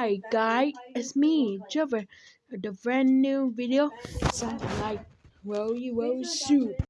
Hi guys, it's me, Trevor, The brand new video, something like Roly Roll Soup.